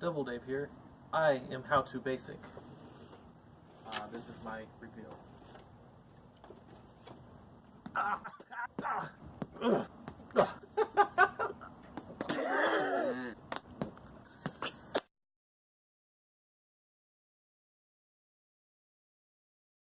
Double Dave here. I am How To Basic. Uh, this is my reveal. Ah, ah, ah.